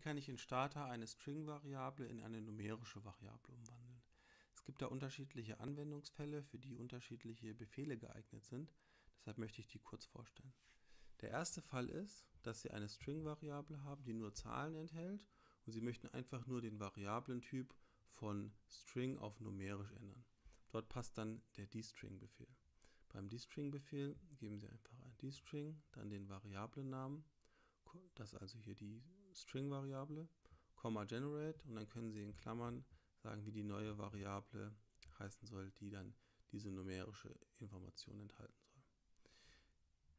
kann ich in Starter eine String-Variable in eine numerische Variable umwandeln? Es gibt da unterschiedliche Anwendungsfälle, für die unterschiedliche Befehle geeignet sind. Deshalb möchte ich die kurz vorstellen. Der erste Fall ist, dass Sie eine String-Variable haben, die nur Zahlen enthält und Sie möchten einfach nur den Variablentyp von String auf numerisch ändern. Dort passt dann der dstring-Befehl. Beim dstring-Befehl geben Sie einfach ein dstring, dann den Variablennamen, das also hier die String-Variable, Komma generate und dann können Sie in Klammern sagen, wie die neue Variable heißen soll, die dann diese numerische Information enthalten soll.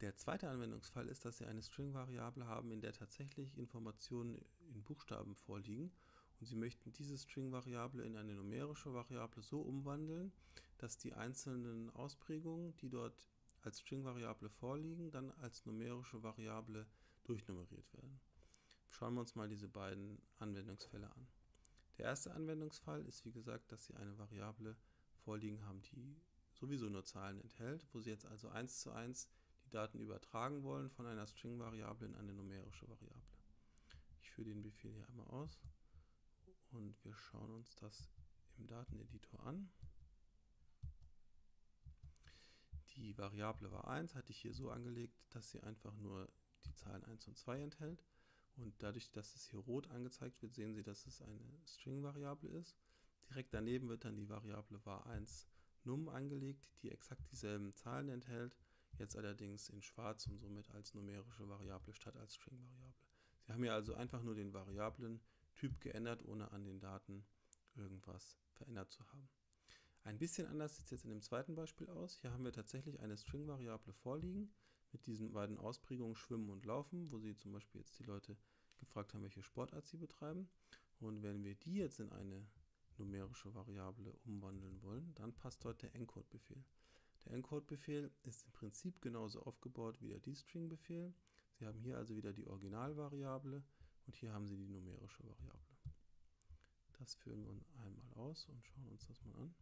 Der zweite Anwendungsfall ist, dass Sie eine String-Variable haben, in der tatsächlich Informationen in Buchstaben vorliegen und Sie möchten diese String-Variable in eine numerische Variable so umwandeln, dass die einzelnen Ausprägungen, die dort als String-Variable vorliegen, dann als numerische Variable durchnummeriert werden. Schauen wir uns mal diese beiden Anwendungsfälle an. Der erste Anwendungsfall ist wie gesagt, dass Sie eine Variable vorliegen haben, die sowieso nur Zahlen enthält, wo Sie jetzt also eins zu eins die Daten übertragen wollen von einer String-Variable in eine numerische Variable. Ich führe den Befehl hier einmal aus und wir schauen uns das im Dateneditor an. Die Variable war 1, hatte ich hier so angelegt, dass sie einfach nur die Zahlen 1 und 2 enthält. Und dadurch, dass es hier rot angezeigt wird, sehen Sie, dass es eine String-Variable ist. Direkt daneben wird dann die Variable var1 num angelegt, die exakt dieselben Zahlen enthält, jetzt allerdings in schwarz und somit als numerische Variable statt als String-Variable. Sie haben hier also einfach nur den Variablen-Typ geändert, ohne an den Daten irgendwas verändert zu haben. Ein bisschen anders sieht es jetzt in dem zweiten Beispiel aus. Hier haben wir tatsächlich eine String-Variable vorliegen mit diesen beiden Ausprägungen Schwimmen und Laufen, wo sie zum Beispiel jetzt die Leute gefragt haben, welche Sportart sie betreiben. Und wenn wir die jetzt in eine numerische Variable umwandeln wollen, dann passt dort der Encode-Befehl. Der Encode-Befehl ist im Prinzip genauso aufgebaut wie der dstring-Befehl. Sie haben hier also wieder die Originalvariable und hier haben Sie die numerische Variable. Das führen wir einmal aus und schauen uns das mal an.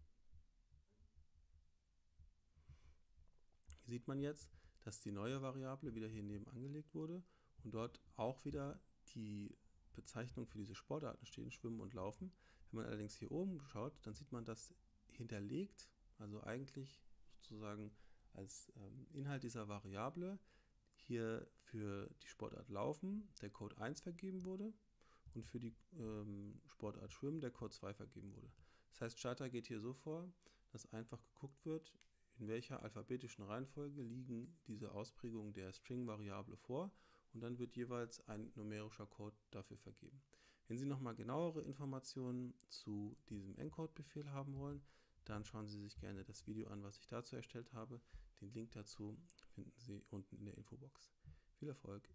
Hier sieht man jetzt, dass die neue Variable wieder hier neben angelegt wurde und dort auch wieder die Bezeichnung für diese Sportarten stehen, Schwimmen und Laufen. Wenn man allerdings hier oben schaut, dann sieht man das hinterlegt, also eigentlich sozusagen als ähm, Inhalt dieser Variable hier für die Sportart Laufen der Code 1 vergeben wurde und für die ähm, Sportart Schwimmen der Code 2 vergeben wurde. Das heißt, Charter geht hier so vor, dass einfach geguckt wird, in welcher alphabetischen Reihenfolge liegen diese Ausprägungen der String-Variable vor und dann wird jeweils ein numerischer Code dafür vergeben. Wenn Sie nochmal genauere Informationen zu diesem Encode-Befehl haben wollen, dann schauen Sie sich gerne das Video an, was ich dazu erstellt habe. Den Link dazu finden Sie unten in der Infobox. Viel Erfolg!